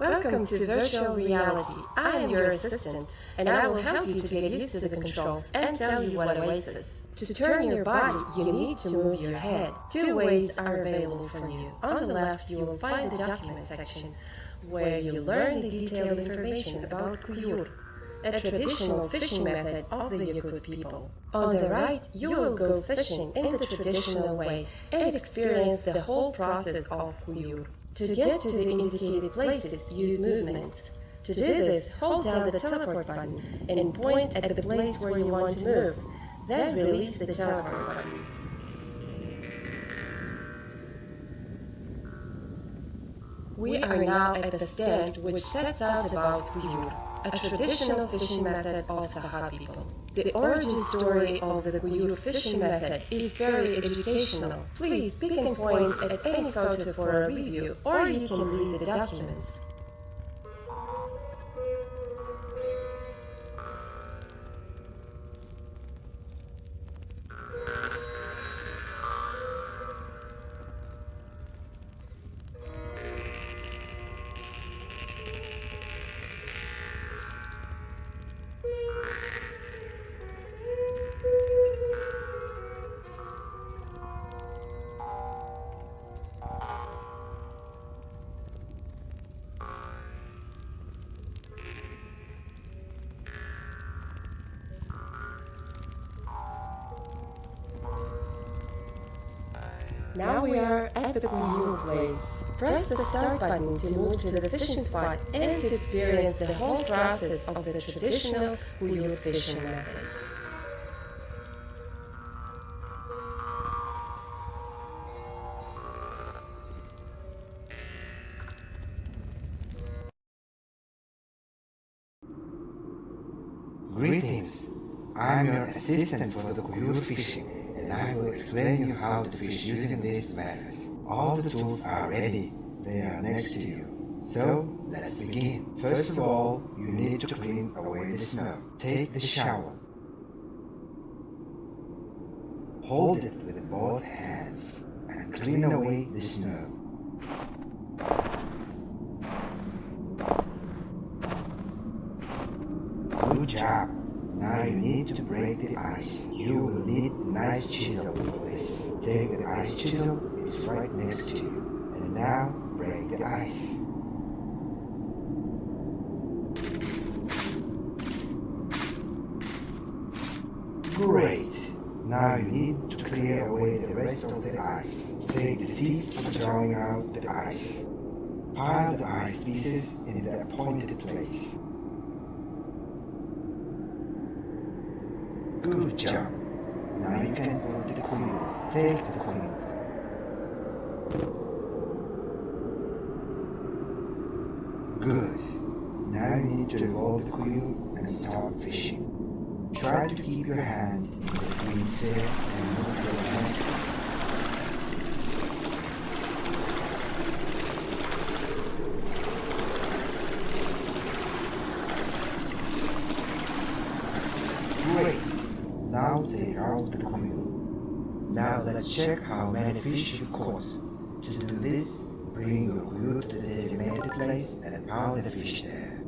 Welcome to Virtual Reality. I am your assistant, and I will help you to get used to the controls and tell you what awaits us. To turn your body, you need to move your head. Two ways are available for you. On the left, you will find the document section, where you learn the detailed information about Kuyur, a traditional fishing method of the Yakut people. On the right, you will go fishing in the traditional way and experience the whole process of Kuyur. To get to the indicated places, use movements. To do this, hold down the teleport button and point at the place where you want to move. Then release the teleport button. We are now at the stand which sets out about Kuyur, a traditional fishing method of Saha people. The origin story of the Kuyur fishing method is very educational. Please pick and point at any photo for a review, or you can read the documents. Now we are at the Kuyur place. Press the start button to move to the fishing spot and to experience the whole process of the traditional Kuyur fishing method. Greetings. I'm your assistant for the Kuyur fishing, I will explain you how to fish using this method. All the tools are ready. They are next to you. So, let's begin. First of all, you need to clean away the snow. Take the shovel. Hold it with both hands and clean away the snow. Good job. Now you need to break the ice. You will need a nice chisel for this. Take the ice chisel, it's right next to you. And now break the ice. Great. Now you need to clear away the rest of the ice. Take the sieve for drawing out the ice. Pile the ice pieces in the appointed place. Good job. Now you can put the quill. Take the quill. Good. Now you need to revolve the quill and start fishing. Try to keep your hand between sail and move your hand. Great. Now take out the quill. Now let's check how many fish you've caught. To do this, bring your quill to the designated place and pile the fish there.